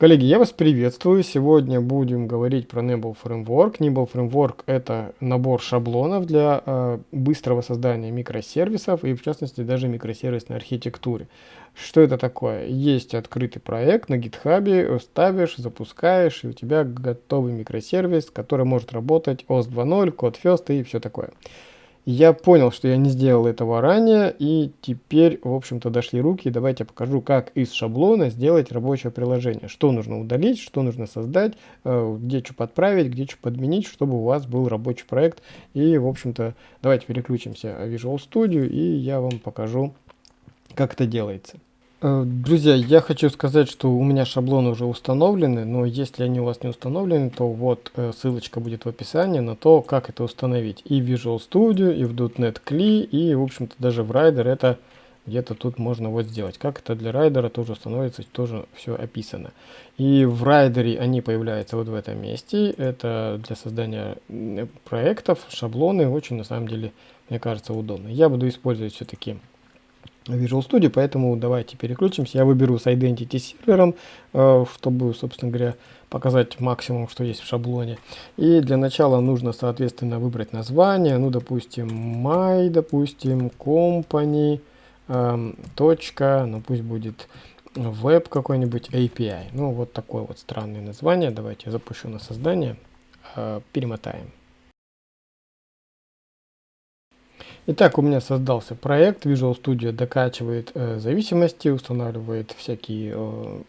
Коллеги, я вас приветствую. Сегодня будем говорить про Nimble Framework. Nimble Framework – это набор шаблонов для э, быстрого создания микросервисов и, в частности, даже микросервисной архитектуры. Что это такое? Есть открытый проект на GitHub, ставишь, запускаешь, и у тебя готовый микросервис, который может работать OS 2.0, Code First и все такое. Я понял, что я не сделал этого ранее, и теперь, в общем-то, дошли руки. Давайте я покажу, как из шаблона сделать рабочее приложение. Что нужно удалить, что нужно создать, э, где что подправить, где что подменить, чтобы у вас был рабочий проект. И, в общем-то, давайте переключимся в Visual Studio, и я вам покажу, как это делается. Э, друзья, я хочу сказать, что у меня шаблоны уже установлены, но если они у вас не установлены, то вот э, ссылочка будет в описании на то, как это установить. И в Visual Studio, и в .NET CLI, и, в общем-то, даже в Rider это где-то тут можно вот сделать. Как это для райдера тоже становится, тоже все описано. И в райдере они появляются вот в этом месте. Это для создания проектов, шаблоны, очень на самом деле, мне кажется, удобно. Я буду использовать все-таки Visual Studio, поэтому давайте переключимся. Я выберу с Identity сервером, э, чтобы, собственно говоря, показать максимум, что есть в шаблоне. И для начала нужно, соответственно, выбрать название. Ну, допустим, my, допустим, company, эм, точка, ну, пусть будет веб какой-нибудь API. Ну, вот такое вот странное название. Давайте я запущу на создание. Э, перемотаем. Итак, у меня создался проект. Visual Studio докачивает э, зависимости, устанавливает всякие э,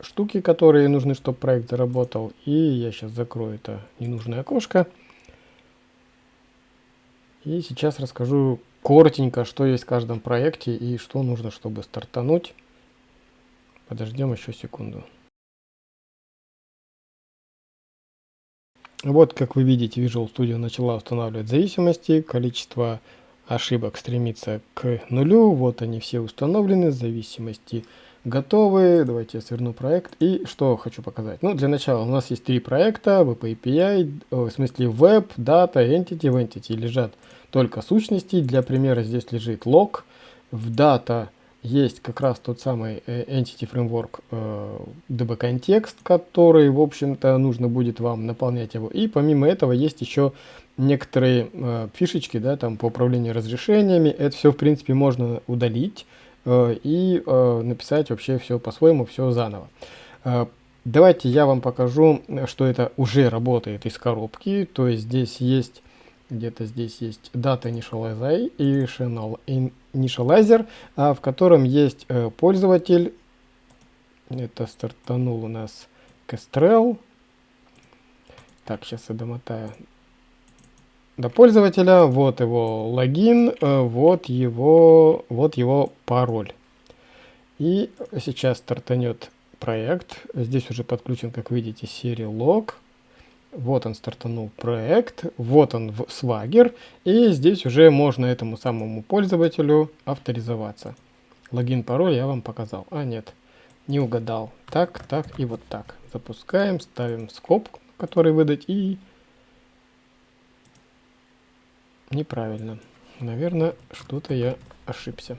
штуки, которые нужны, чтобы проект заработал. И я сейчас закрою это ненужное окошко. И сейчас расскажу коротенько, что есть в каждом проекте и что нужно, чтобы стартануть. Подождем еще секунду. Вот, как вы видите, Visual Studio начала устанавливать зависимости, количество ошибок стремится к нулю, вот они все установлены, зависимости готовы. Давайте я сверну проект. И что хочу показать. Ну, для начала у нас есть три проекта, WP API, в смысле Web, Data, Entity. В Entity лежат только сущности. Для примера здесь лежит log. В Data есть как раз тот самый э, Entity Framework э, DB контекст, который, в общем-то, нужно будет вам наполнять его. И помимо этого есть еще некоторые э, фишечки, да, там по управлению разрешениями. Это все, в принципе, можно удалить э, и написать вообще все по-своему, все заново. Давайте я вам покажу, что это уже работает из коробки. То есть здесь есть где-то здесь есть data initializer, initializer а, в котором есть э, пользователь. Это стартанул у нас Kestrel. Так, сейчас я домотаю до пользователя. Вот его логин, э, вот его, вот его пароль. И сейчас стартанет проект. Здесь уже подключен, как видите, серия лог. Вот он стартанул проект, вот он в Swagger, и здесь уже можно этому самому пользователю авторизоваться. Логин, пароль я вам показал. А, нет, не угадал. Так, так и вот так. Запускаем, ставим скоб, который выдать, и... Неправильно. Наверное, что-то я ошибся.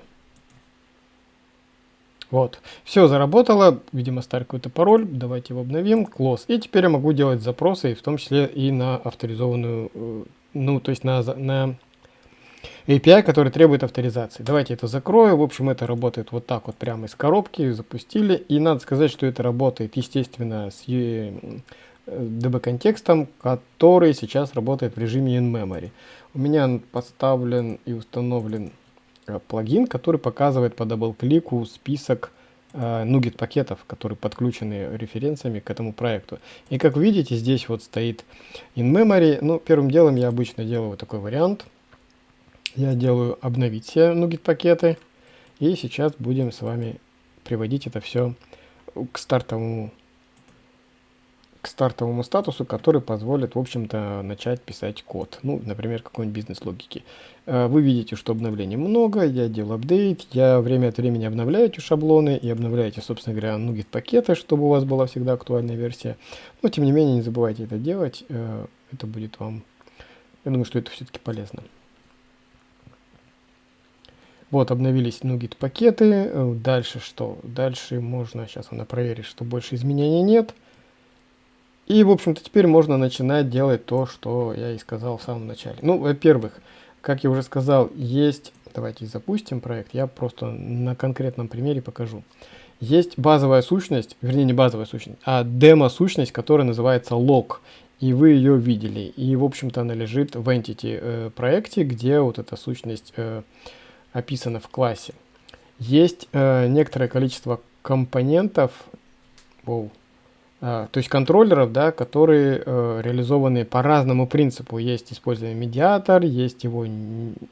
Вот, все заработало, видимо старый какой-то пароль, давайте его обновим, close. И теперь я могу делать запросы, в том числе и на авторизованную, э, ну то есть на, на API, который требует авторизации. Давайте это закрою, в общем это работает вот так вот прямо из коробки, запустили. И надо сказать, что это работает естественно с DB э, контекстом, который сейчас работает в режиме in-memory. У меня поставлен и установлен плагин, который показывает по double-click у список э, NuGet пакетов, которые подключены референсами к этому проекту. И как видите, здесь вот стоит in memory. Ну, первым делом я обычно делаю вот такой вариант. Я делаю обновить все нугет пакеты. И сейчас будем с вами приводить это все к стартовому к стартовому статусу, который позволит, в общем-то, начать писать код. Ну, например, какой-нибудь бизнес-логики. Э, вы видите, что обновлений много, я делаю апдейт, я время от времени обновляю эти шаблоны и обновляю эти, собственно говоря, нугет пакеты, чтобы у вас была всегда актуальная версия. Но, тем не менее, не забывайте это делать, э, это будет вам, я думаю, что это все-таки полезно. Вот, обновились NuGet пакеты. Э, дальше что? Дальше можно, сейчас она проверит, что больше изменений нет. И, в общем-то, теперь можно начинать делать то, что я и сказал в самом начале. Ну, во-первых, как я уже сказал, есть... Давайте запустим проект. Я просто на конкретном примере покажу. Есть базовая сущность, вернее не базовая сущность, а демо-сущность, которая называется log. И вы ее видели. И, в общем-то, она лежит в entity э, проекте, где вот эта сущность э, описана в классе. Есть э, некоторое количество компонентов, воу, то есть контроллеров, да, которые э, реализованы по разному принципу. Есть используемый медиатор, есть его,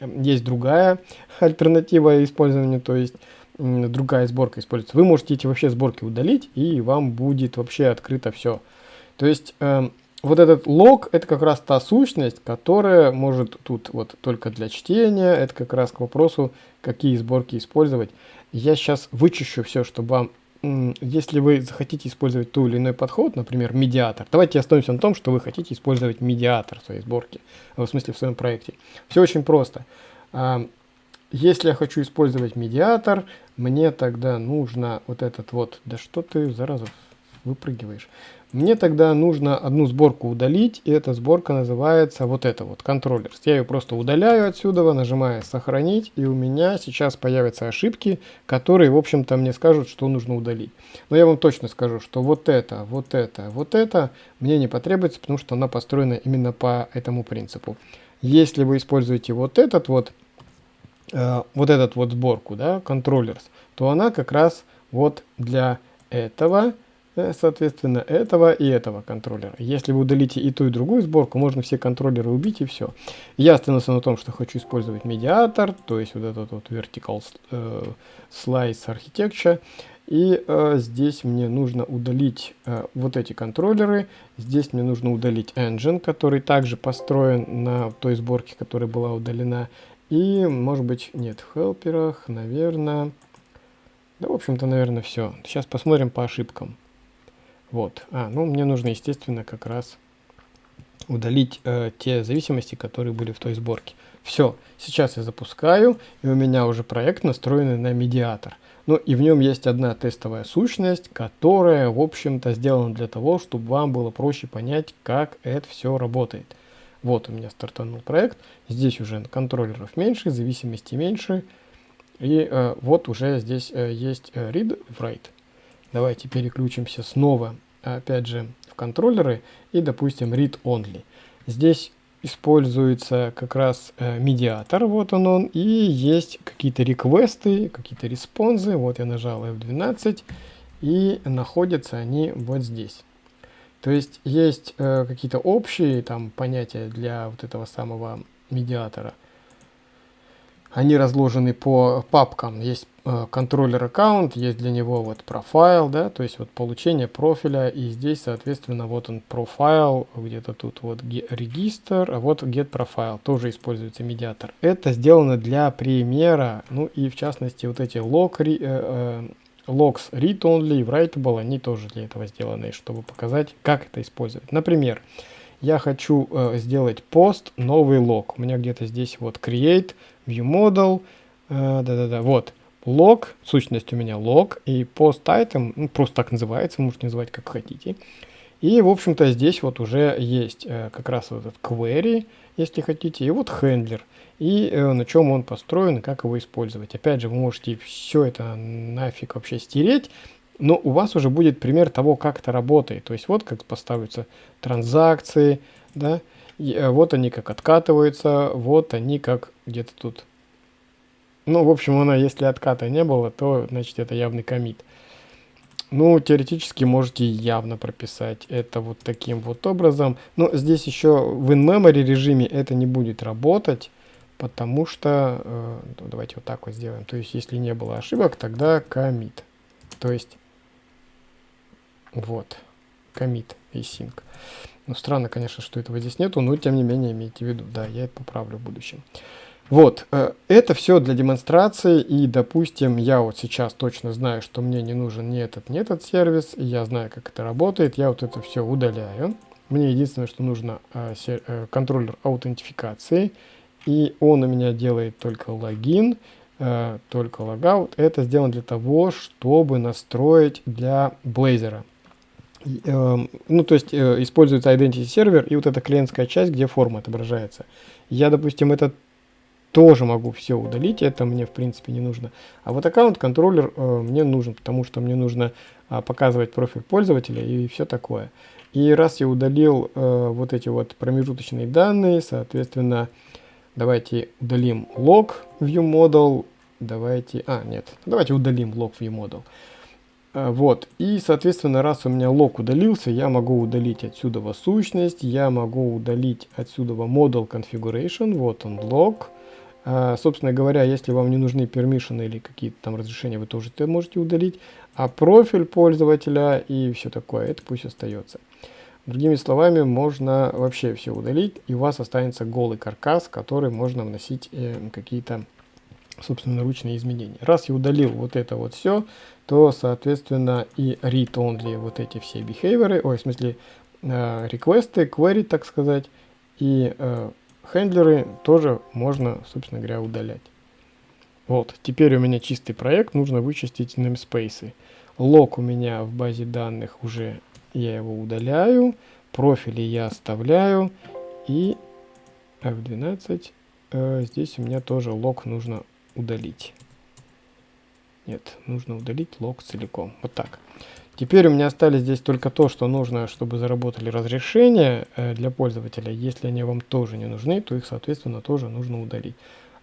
есть другая альтернатива использованию, то есть другая сборка используется. Вы можете эти вообще сборки удалить, и вам будет вообще открыто все. То есть э, вот этот лог это как раз та сущность, которая может тут вот только для чтения. Это как раз к вопросу, какие сборки использовать. Я сейчас вычищу все, чтобы вам если вы захотите использовать ту или иной подход, например, медиатор, давайте остановимся на том, что вы хотите использовать медиатор в своей сборке, в смысле в своем проекте. Все очень просто. А, если я хочу использовать медиатор, мне тогда нужно вот этот вот, да что ты, зараза, выпрыгиваешь. Мне тогда нужно одну сборку удалить, и эта сборка называется вот это вот, контроллер. Я ее просто удаляю отсюда, нажимаю сохранить, и у меня сейчас появятся ошибки, которые, в общем-то, мне скажут, что нужно удалить. Но я вам точно скажу, что вот это, вот это, вот это мне не потребуется, потому что она построена именно по этому принципу. Если вы используете вот этот вот, э, вот этот вот сборку, да, контроллерс, то она как раз вот для этого, соответственно, этого и этого контроллера. Если вы удалите и ту, и другую сборку, можно все контроллеры убить и все. Я остановился на том, что хочу использовать медиатор, то есть вот этот вот vertical э, slice architecture. И э, здесь мне нужно удалить э, вот эти контроллеры. Здесь мне нужно удалить engine, который также построен на той сборке, которая была удалена. И, может быть, нет, в хелперах, наверное... Да, в общем-то, наверное, все. Сейчас посмотрим по ошибкам. Вот. А, ну, мне нужно, естественно, как раз удалить э, те зависимости, которые были в той сборке. Все, сейчас я запускаю, и у меня уже проект настроенный на медиатор. Ну и в нем есть одна тестовая сущность, которая, в общем-то, сделана для того, чтобы вам было проще понять, как это все работает. Вот у меня стартанул проект, здесь уже контроллеров меньше, зависимости меньше, и э, вот уже здесь э, есть э, read write. Давайте переключимся снова, опять же, в контроллеры и, допустим, read only. Здесь используется как раз э, медиатор, вот он он, и есть какие-то реквесты, какие-то респонзы, вот я нажал F12, и находятся они вот здесь. То есть есть э, какие-то общие там понятия для вот этого самого медиатора, они разложены по папкам. Есть контроллер аккаунт, есть для него вот профайл, да, то есть вот получение профиля, и здесь, соответственно, вот он профайл, где-то тут вот регистр, а вот get profile, тоже используется медиатор. Это сделано для примера, ну и в частности вот эти log, э, э, logs read only и writable, они тоже для этого сделаны, чтобы показать, как это использовать. Например, я хочу э, сделать пост, новый лог. У меня где-то здесь вот create, view model, э, да-да-да, вот, лог, сущность у меня лог, и post item, ну, просто так называется, можете называть как хотите. И, в общем-то, здесь вот уже есть э, как раз вот этот query, если хотите, и вот handler, и э, на чем он построен, как его использовать. Опять же, вы можете все это нафиг вообще стереть, но у вас уже будет пример того, как это работает. То есть вот как поставятся транзакции, да, и, э, вот они как откатываются, вот они как где-то тут. Ну, в общем, она, если отката не было, то, значит, это явный комит. Ну, теоретически можете явно прописать это вот таким вот образом. Но здесь еще в in-memory режиме это не будет работать, потому что, э, ну, давайте вот так вот сделаем. То есть, если не было ошибок, тогда комит. То есть, вот, commit и sync. Ну, странно, конечно, что этого здесь нету, но тем не менее имейте в виду, да, я это поправлю в будущем. Вот, э, это все для демонстрации, и, допустим, я вот сейчас точно знаю, что мне не нужен ни этот, ни этот сервис, и я знаю, как это работает, я вот это все удаляю. Мне единственное, что нужно э, э, контроллер аутентификации, и он у меня делает только логин, только логаут. Это сделано для того, чтобы настроить для Blazor. Э, ну, то есть используется Identity сервер и вот эта клиентская часть, где форма отображается. Я, допустим, это тоже могу все удалить, это мне в принципе не нужно. А вот аккаунт-контроллер э, мне нужен, потому что мне нужно э, показывать профиль пользователя и все такое. И раз я удалил э, вот эти вот промежуточные данные, соответственно, давайте удалим log viewModel, давайте, а нет, давайте удалим log viewModel. Э, вот, и соответственно, раз у меня лог удалился, я могу удалить отсюда сущность, я могу удалить отсюда model configuration, вот он лог, собственно говоря, если вам не нужны пермишины или какие-то там разрешения, вы тоже это можете удалить. А профиль пользователя и все такое, это пусть остается. Другими словами, можно вообще все удалить, и у вас останется голый каркас, который можно вносить э, какие-то собственноручные изменения. Раз я удалил вот это вот все, то, соответственно, и read-only вот эти все behavior, ой, в смысле, э, реквесты, query, так сказать, и э, Хендлеры тоже можно, собственно говоря, удалять. Вот, теперь у меня чистый проект, нужно вычистить namespace. Лог у меня в базе данных уже, я его удаляю, профили я оставляю, и F12, э, здесь у меня тоже лог нужно удалить. Нет, нужно удалить лог целиком. Вот так. Теперь у меня остались здесь только то, что нужно, чтобы заработали разрешения э, для пользователя. Если они вам тоже не нужны, то их, соответственно, тоже нужно удалить.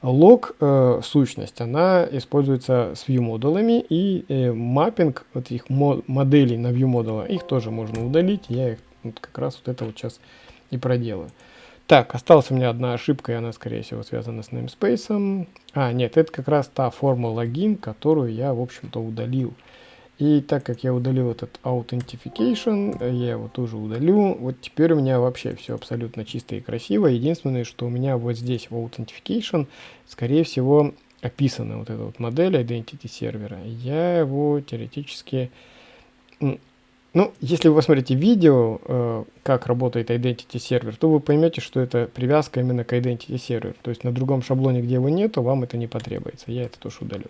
Лог э, сущность, она используется с view и э, маппинг вот их мо моделей на view модула, их тоже можно удалить. Я их вот как раз вот это вот сейчас и проделаю. Так, осталась у меня одна ошибка, и она, скорее всего, связана с namespace. А, нет, это как раз та форма логин, которую я, в общем-то, удалил. И так как я удалил этот Authentication, я его тоже удалю. Вот теперь у меня вообще все абсолютно чисто и красиво. Единственное, что у меня вот здесь в Authentication, скорее всего, описана вот эта вот модель Identity сервера. Я его теоретически... Ну, если вы посмотрите видео, э, как работает Identity сервер, то вы поймете, что это привязка именно к Identity сервер. То есть на другом шаблоне, где его нету, вам это не потребуется. Я это тоже удалю.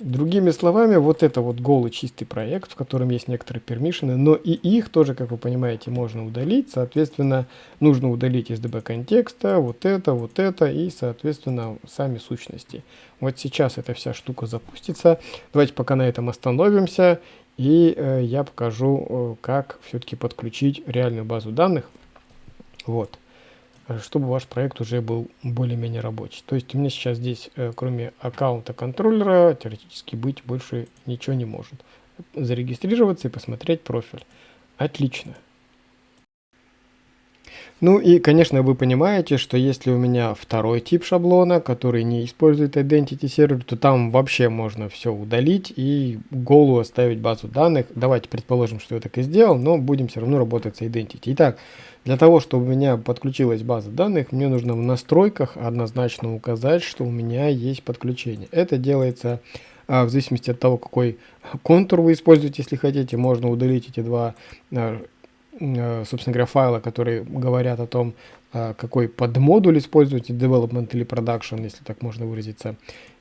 Другими словами, вот это вот голый чистый проект, в котором есть некоторые пермишины, но и их тоже, как вы понимаете, можно удалить. Соответственно, нужно удалить из DB контекста вот это, вот это и, соответственно, сами сущности. Вот сейчас эта вся штука запустится. Давайте пока на этом остановимся, и э, я покажу, э, как все-таки подключить реальную базу данных. Вот. Э, чтобы ваш проект уже был более-менее рабочий. То есть у меня сейчас здесь, э, кроме аккаунта контроллера, теоретически быть больше ничего не может. Зарегистрироваться и посмотреть профиль. Отлично. Ну и, конечно, вы понимаете, что если у меня второй тип шаблона, который не использует Identity сервер, то там вообще можно все удалить и голую оставить базу данных. Давайте предположим, что я так и сделал, но будем все равно работать с Identity. Итак, для того, чтобы у меня подключилась база данных, мне нужно в настройках однозначно указать, что у меня есть подключение. Это делается а, в зависимости от того, какой контур вы используете, если хотите. Можно удалить эти два а, собственно говоря, файла, которые говорят о том, э, какой подмодуль используете, development или production, если так можно выразиться,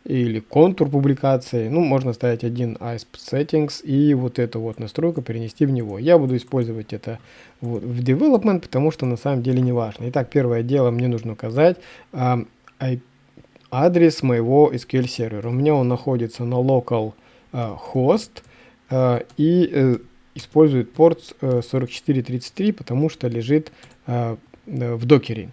или контур публикации. Ну, можно ставить один ISP settings и вот эту вот настройку перенести в него. Я буду использовать это вот в development, потому что на самом деле не важно. Итак, первое дело мне нужно указать а, адрес моего SQL сервера. У меня он находится на local а, host а, и использует порт 4433, э, потому что лежит э, в докере.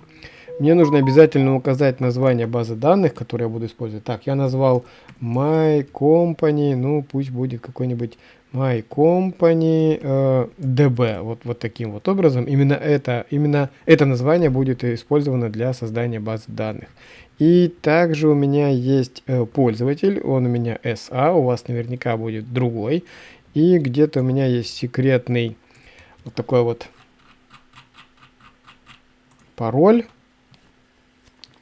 Мне нужно обязательно указать название базы данных, которую я буду использовать. Так, я назвал My Company, ну пусть будет какой-нибудь My Company э, DB, вот, вот таким вот образом. Именно это, именно это название будет использовано для создания базы данных. И также у меня есть э, пользователь, он у меня SA, у вас наверняка будет другой. И где-то у меня есть секретный вот такой вот пароль.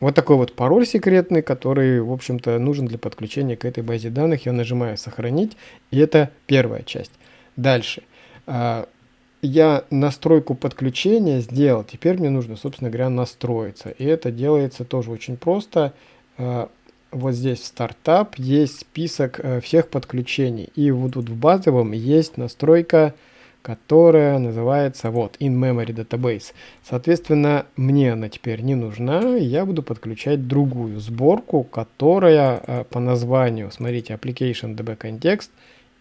Вот такой вот пароль секретный, который, в общем-то, нужен для подключения к этой базе данных. Я нажимаю «Сохранить», и это первая часть. Дальше. А, я настройку подключения сделал. Теперь мне нужно, собственно говоря, настроиться. И это делается тоже очень просто. Вот здесь в стартап есть список э, всех подключений. И вот тут в базовом есть настройка, которая называется вот in-memory database. Соответственно, мне она теперь не нужна, я буду подключать другую сборку, которая э, по названию, смотрите, application db context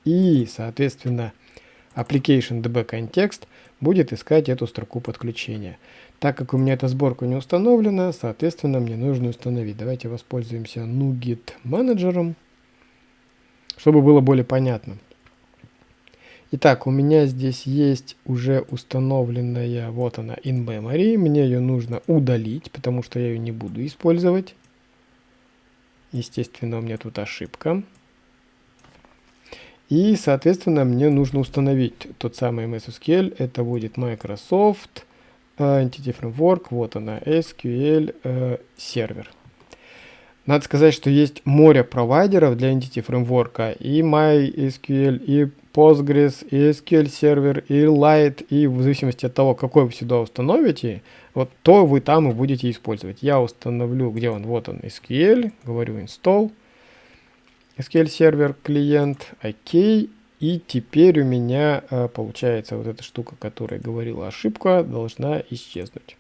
и, соответственно, application db context будет искать эту строку подключения. Так как у меня эта сборка не установлена, соответственно, мне нужно установить. Давайте воспользуемся NuGet менеджером, чтобы было более понятно. Итак, у меня здесь есть уже установленная, вот она, in memory. Мне ее нужно удалить, потому что я ее не буду использовать. Естественно, у меня тут ошибка. И, соответственно, мне нужно установить тот самый MS SQL. Это будет Microsoft Entity Framework, вот она, SQL э. Надо сказать, что есть море провайдеров для Entity Framework, и MySQL, и Postgres, и SQL сервер, и Lite, и в зависимости от того, какой вы сюда установите, вот то вы там и будете использовать. Я установлю, где он, вот он, SQL, говорю install, SQL сервер, клиент, OK, и теперь у меня э, получается вот эта штука, которая говорила ошибка, должна исчезнуть.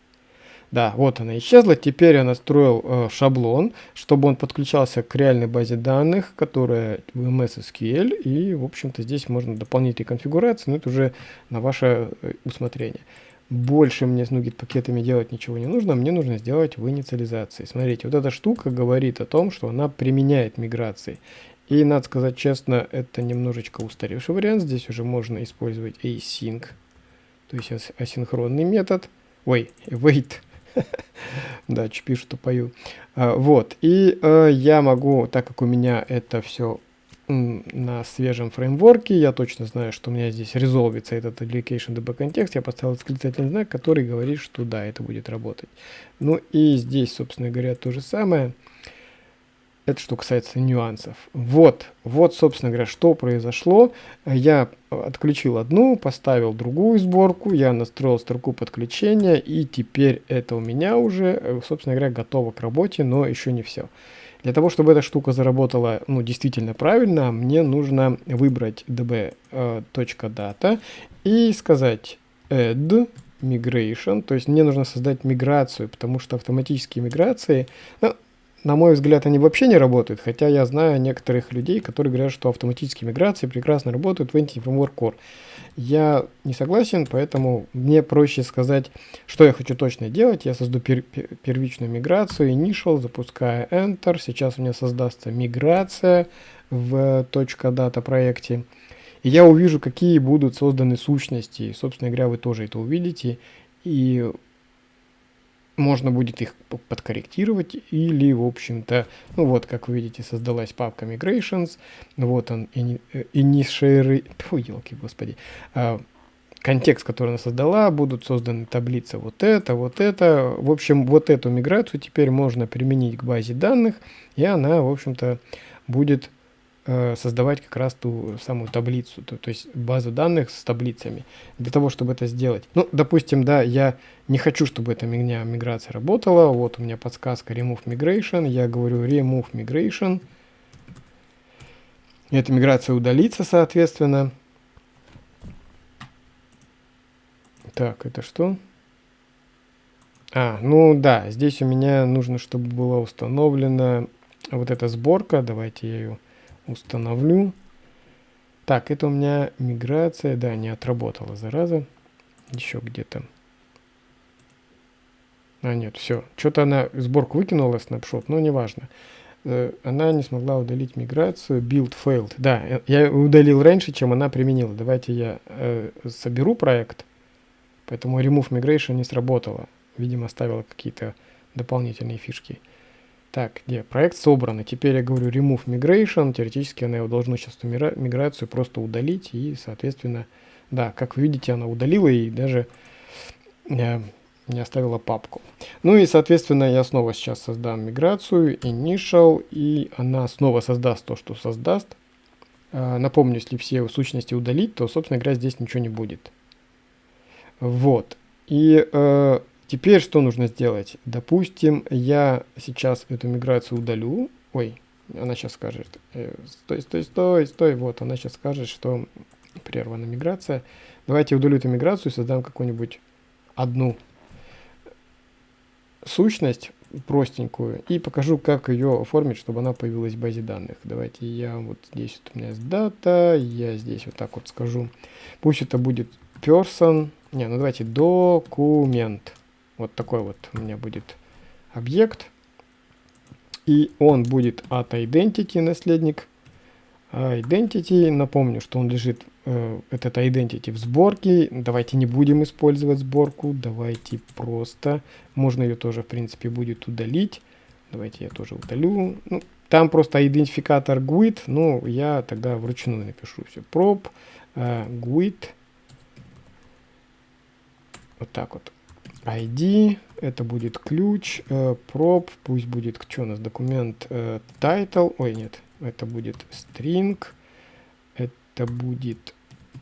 Да, вот она исчезла. Теперь я настроил э, шаблон, чтобы он подключался к реальной базе данных, которая в MS SQL. И, в общем-то, здесь можно дополнительные конфигурации, но это уже на ваше э, усмотрение. Больше мне с NuGet пакетами делать ничего не нужно, мне нужно сделать в инициализации. Смотрите, вот эта штука говорит о том, что она применяет миграции. И, надо сказать честно, это немножечко устаревший вариант. Здесь уже можно использовать async, то есть асинхронный метод. Ой, wait. да, чуть что пою. А, вот, и э, я могу, так как у меня это все на свежем фреймворке, я точно знаю, что у меня здесь резолвится этот application db контекст, я поставил восклицательный знак, который говорит, что да, это будет работать. Ну и здесь, собственно говоря, то же самое. Это что касается нюансов. Вот, вот, собственно говоря, что произошло. Я отключил одну, поставил другую сборку, я настроил строку подключения, и теперь это у меня уже, собственно говоря, готово к работе, но еще не все. Для того, чтобы эта штука заработала ну, действительно правильно, мне нужно выбрать db.data и сказать add migration, то есть мне нужно создать миграцию, потому что автоматические миграции, ну, на мой взгляд, они вообще не работают, хотя я знаю некоторых людей, которые говорят, что автоматические миграции прекрасно работают в Entity Framework Core. Я не согласен, поэтому мне проще сказать, что я хочу точно делать. Я созду пер первичную миграцию, initial, запускаю Enter. Сейчас у меня создастся миграция в .data проекте. И я увижу, какие будут созданы сущности. Собственно говоря, вы тоже это увидите. И можно будет их подкорректировать или, в общем-то, ну вот, как вы видите, создалась папка migrations, вот он, initiary, фу, елки, господи, а, контекст, который она создала, будут созданы таблицы вот это, вот это, в общем, вот эту миграцию теперь можно применить к базе данных, и она, в общем-то, будет Э, создавать как раз ту самую таблицу, то, то есть базу данных с таблицами. Для того, чтобы это сделать. Ну, допустим, да, я не хочу, чтобы эта меня миграция работала. Вот у меня подсказка Remove Migration. Я говорю Remove Migration. Эта миграция удалится, соответственно. Так, это что? А, ну да, здесь у меня нужно, чтобы была установлена вот эта сборка. Давайте я ее установлю. Так, это у меня миграция, да, не отработала, зараза. Еще где-то. А, нет, все. Что-то она сборку выкинула, снапшот, но неважно. Э, она не смогла удалить миграцию. Build failed. Да, э, я удалил раньше, чем она применила. Давайте я э, соберу проект. Поэтому remove migration не сработала. Видимо, оставила какие-то дополнительные фишки. Так, где? Проект собран. И теперь я говорю remove migration. Теоретически она его должна сейчас миграцию просто удалить. И, соответственно, да, как вы видите, она удалила и даже э, не оставила папку. Ну и, соответственно, я снова сейчас создам миграцию, initial, и она снова создаст то, что создаст. Э, напомню, если все сущности удалить, то, собственно говоря, здесь ничего не будет. Вот. И э, Теперь что нужно сделать? Допустим, я сейчас эту миграцию удалю. Ой, Она сейчас скажет, э, стой, стой, стой, стой, вот, она сейчас скажет, что прервана миграция. Давайте удалю эту миграцию и создам какую-нибудь одну сущность простенькую и покажу, как ее оформить, чтобы она появилась в базе данных. Давайте я вот здесь вот у меня есть дата, я здесь вот так вот скажу. Пусть это будет person, не, ну давайте документ. Вот такой вот у меня будет объект. И он будет от identity наследник. А identity, напомню, что он лежит, э, этот identity в сборке. Давайте не будем использовать сборку, давайте просто, можно ее тоже, в принципе, будет удалить. Давайте я тоже удалю. Ну, там просто идентификатор GUID, ну, я тогда вручную напишу все. Prop, э, GUID, вот так вот. ID, это будет ключ, э, prop, пусть будет, что у нас, документ э, title, ой, нет, это будет string, это будет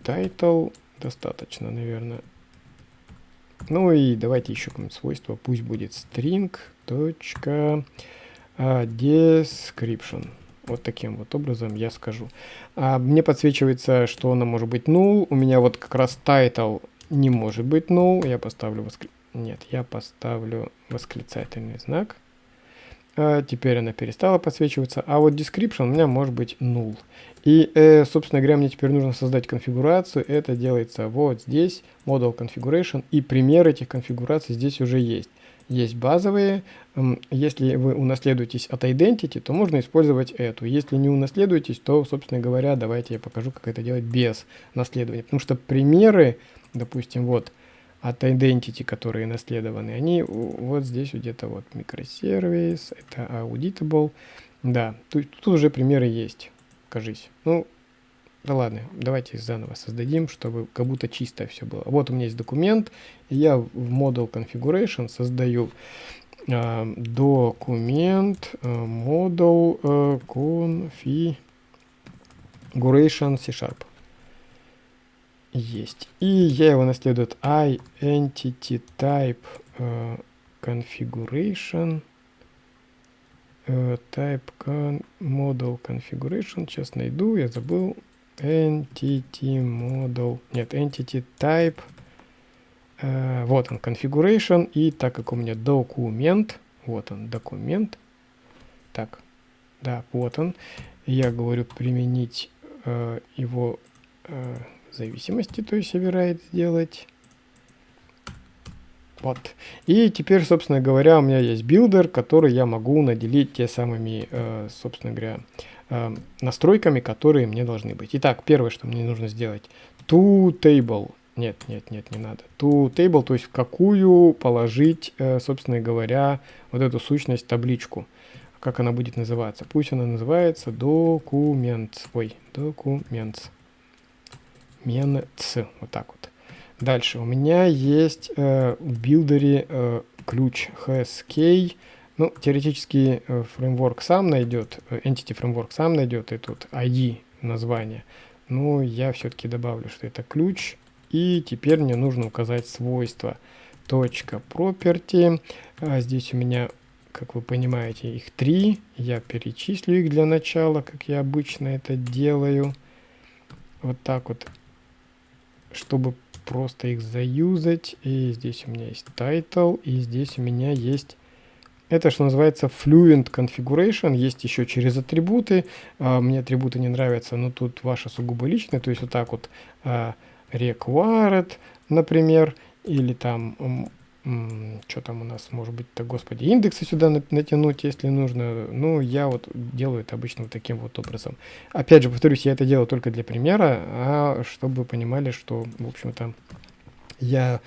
title, достаточно, наверное. Ну и давайте еще какое-нибудь свойство, пусть будет string, точка, э, description. Вот таким вот образом я скажу. А мне подсвечивается, что она может быть null. У меня вот как раз title не может быть null. Я поставлю воскр... Нет, я поставлю восклицательный знак. А теперь она перестала подсвечиваться. А вот description у меня может быть null. И, э, собственно говоря, мне теперь нужно создать конфигурацию. Это делается вот здесь, model configuration. И пример этих конфигураций здесь уже есть. Есть базовые. Если вы унаследуетесь от identity, то можно использовать эту. Если не унаследуетесь, то, собственно говоря, давайте я покажу, как это делать без наследования. Потому что примеры допустим, вот от identity, которые наследованы, они вот здесь где-то вот микросервис, это auditable. Да, тут, тут уже примеры есть, кажись. Ну, да ладно, давайте заново создадим, чтобы как будто чисто все было. Вот у меня есть документ, я в model configuration создаю э, документ э, model configuration C-sharp есть. И я его наследую от identity type uh, configuration uh, type con model configuration. Сейчас найду, я забыл. Entity model. Нет, entity type. Э, вот он, configuration. И так как у меня документ, вот он, документ. Так, да, вот он. Я говорю применить его зависимости, то есть override сделать. Вот. И теперь, собственно говоря, у меня есть билдер, который я могу наделить те самыми, э, собственно говоря, э, настройками, которые мне должны быть. Итак, первое, что мне нужно сделать. To table. Нет, нет, нет, не надо. To table, то есть в какую положить, э, собственно говоря, вот эту сущность, табличку. Как она будет называться? Пусть она называется документ. Ой, документ menc, вот так вот. Дальше у меня есть э, в билдере э, ключ hsk. Ну, теоретически э, фреймворк сам найдет, э, entity фреймворк сам найдет этот ID название. Но я все-таки добавлю, что это ключ. И теперь мне нужно указать свойства. Точка property. А здесь у меня, как вы понимаете, их три. Я перечислю их для начала, как я обычно это делаю. Вот так вот чтобы просто их заюзать. И здесь у меня есть title, и здесь у меня есть... Это что называется Fluent Configuration, есть еще через атрибуты. А, мне атрибуты не нравятся, но тут ваши сугубо личные, то есть вот так вот а, required, например, или там что там у нас может быть-то, господи, индексы сюда натянуть, если нужно. Ну, я вот делаю это обычно вот таким вот образом. Опять же, повторюсь, я это делаю только для примера, а чтобы понимали, что, в общем-то, я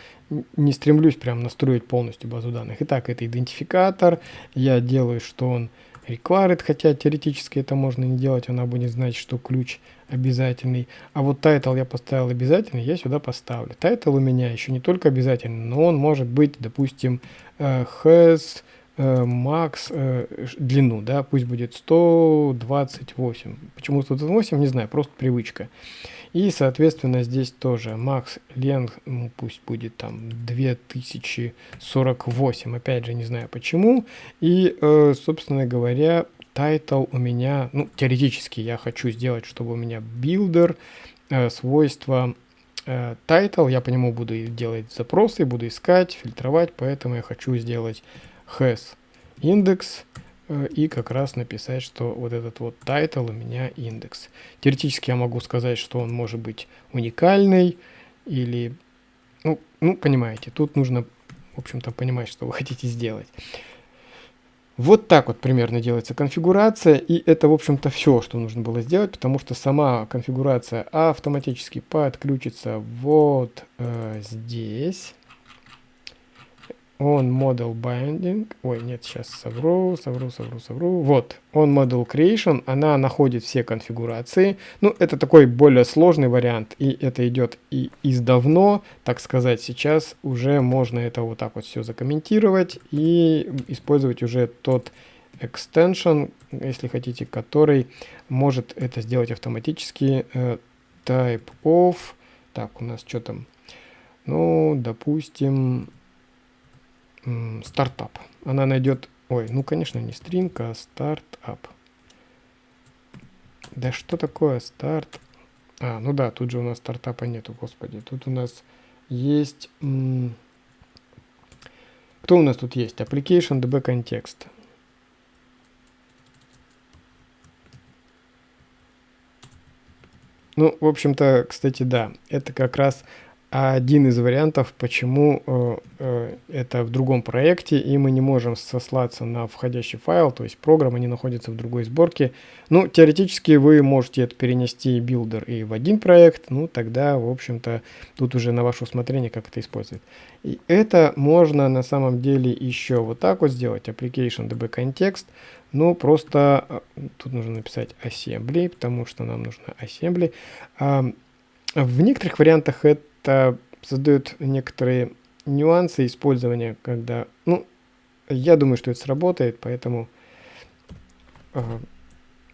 не стремлюсь прям настроить полностью базу данных. Итак, это идентификатор, я делаю, что он required, хотя теоретически это можно не делать, она будет знать, что ключ обязательный. А вот title я поставил обязательный, я сюда поставлю. Title у меня еще не только обязательный, но он может быть, допустим, uh, has uh, max uh, длину, да, пусть будет 128. Почему 128, не знаю, просто привычка. И, соответственно, здесь тоже. Max length, ну, пусть будет там 2048, опять же, не знаю почему. И, э, собственно говоря, title у меня, ну, теоретически я хочу сделать, чтобы у меня builder э, свойства э, title, я по нему буду делать запросы, буду искать, фильтровать, поэтому я хочу сделать has э, и как раз написать, что вот этот вот title у меня индекс. Теоретически я могу сказать, что он может быть уникальный или, ну, ну понимаете, тут нужно, в общем-то, понимать, что вы хотите сделать. Вот так вот примерно делается конфигурация, и это, в общем-то, все, что нужно было сделать, потому что сама конфигурация автоматически подключится вот э, здесь on model binding, ой, нет, сейчас совру, совру, совру, совру, вот, on model creation, она находит все конфигурации, ну, это такой более сложный вариант, и это идет и из давно, так сказать, сейчас уже можно это вот так вот все закомментировать и использовать уже тот extension, если хотите, который может это сделать автоматически, uh, type of, так, у нас что там, ну, допустим, стартап. Она найдет, ой, ну конечно не стринг, а стартап. Да что такое старт? А, ну да, тут же у нас стартапа нету, господи. Тут у нас есть... Кто у нас тут есть? Application DB Context. Ну, в общем-то, кстати, да, это как раз один из вариантов, почему э, э, это в другом проекте, и мы не можем сослаться на входящий файл, то есть программа не находится в другой сборке. Ну, теоретически вы можете это перенести билдер и в один проект, ну, тогда, в общем-то, тут уже на ваше усмотрение, как это использовать. И это можно на самом деле еще вот так вот сделать, application db context, ну, просто э, тут нужно написать assembly, потому что нам нужно assembly. В некоторых вариантах это это создает некоторые нюансы использования, когда, ну, я думаю, что это сработает, поэтому э,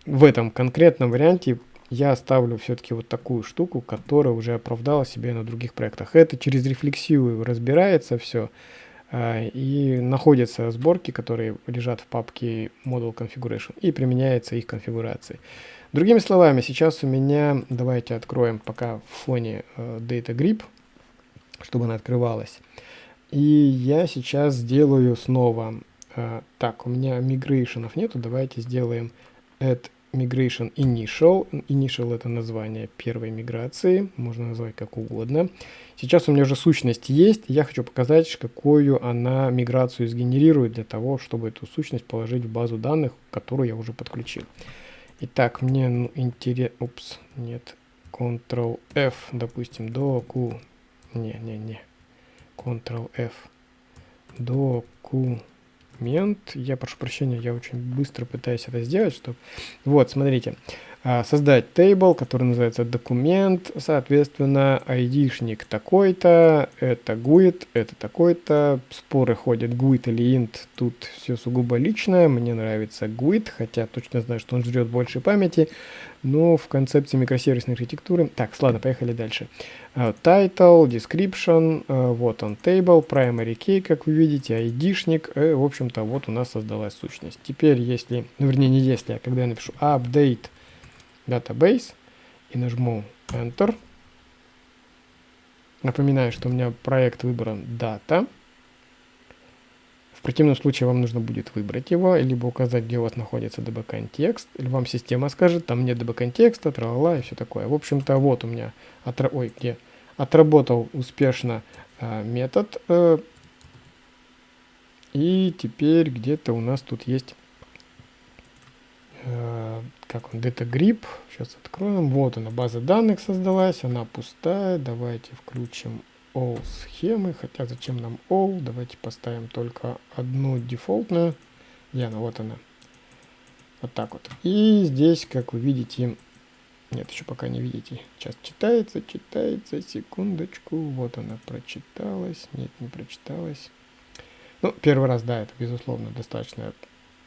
в этом конкретном варианте я оставлю все-таки вот такую штуку, которая уже оправдала себя на других проектах. Это через рефлексию разбирается все, э, и находятся сборки, которые лежат в папке Model Configuration, и применяется их конфигурация. Другими словами, сейчас у меня, давайте откроем пока в фоне э, Data Grip, чтобы она открывалась. И я сейчас сделаю снова, э, так, у меня мигрейшенов нету, давайте сделаем add migration initial. Initial это название первой миграции, можно назвать как угодно. Сейчас у меня уже сущность есть, я хочу показать, какую она миграцию сгенерирует для того, чтобы эту сущность положить в базу данных, которую я уже подключил. Итак, мне ну, интересно... Упс, нет. Ctrl-F, допустим, доку... Не-не-не. Ctrl-F. Документ. Я прошу прощения, я очень быстро пытаюсь это сделать, чтобы... Вот, смотрите. А, создать table, который называется документ, соответственно, айдишник такой-то, это GUID, это такой-то, споры ходят GUID или int, тут все сугубо личное, мне нравится GUID, хотя точно знаю, что он жрет больше памяти, но в концепции микросервисной архитектуры... Так, ладно, поехали дальше. Title, description, uh, вот он table, primary key, как вы видите, айдишник, uh, в общем-то, вот у нас создалась сущность. Теперь, если, ну, вернее, не если, а когда я напишу update database и нажму Enter. Напоминаю, что у меня проект выбран Data. В противном случае вам нужно будет выбрать его, либо указать, где у вас находится db-контекст, или вам система скажет, там нет db-контекста, трала и все такое. В общем-то, вот у меня отра... Ой, где... отработал успешно э, метод, э, и теперь где-то у нас тут есть как он, Data Grip. Сейчас откроем. Вот она, база данных создалась, она пустая. Давайте включим all схемы, хотя зачем нам all? Давайте поставим только одну дефолтную. Где она? Вот она. Вот так вот. И здесь, как вы видите, нет, еще пока не видите. Сейчас читается, читается, секундочку. Вот она прочиталась. Нет, не прочиталась. Ну, первый раз, да, это, безусловно, достаточно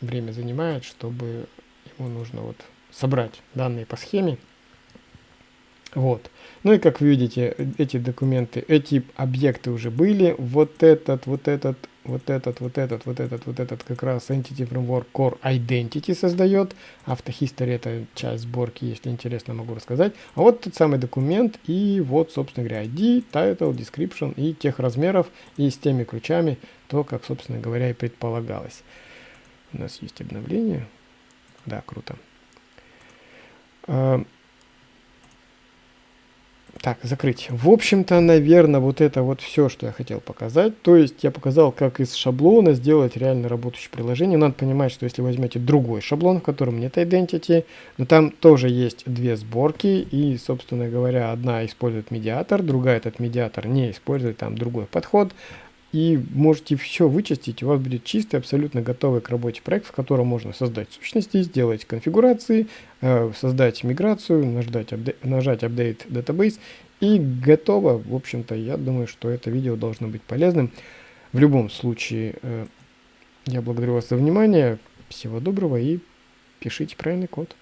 время занимает, чтобы ему нужно вот собрать данные по схеме. Вот. Ну и как вы видите, эти документы, эти объекты уже были. Вот этот, вот этот, вот этот, вот этот, вот этот, вот этот как раз Entity Framework Core Identity создает. Автохистоry это часть сборки, если интересно, могу рассказать. А вот тот самый документ и вот, собственно говоря, ID, Title, Description и тех размеров и с теми ключами, то, как, собственно говоря, и предполагалось. У нас есть обновление. Да, круто. А, так, закрыть. В общем-то, наверное, вот это вот все, что я хотел показать. То есть я показал, как из шаблона сделать реально работающее приложение. Надо понимать, что если возьмете другой шаблон, в котором нет identity, но там тоже есть две сборки. И, собственно говоря, одна использует медиатор, другая этот медиатор не использует, там другой подход и можете все вычистить, у вас будет чистый, абсолютно готовый к работе проект, в котором можно создать сущности, сделать конфигурации, э, создать миграцию, нажать, нажать Update Database и готово. В общем-то, я думаю, что это видео должно быть полезным. В любом случае, э, я благодарю вас за внимание, всего доброго и пишите правильный код.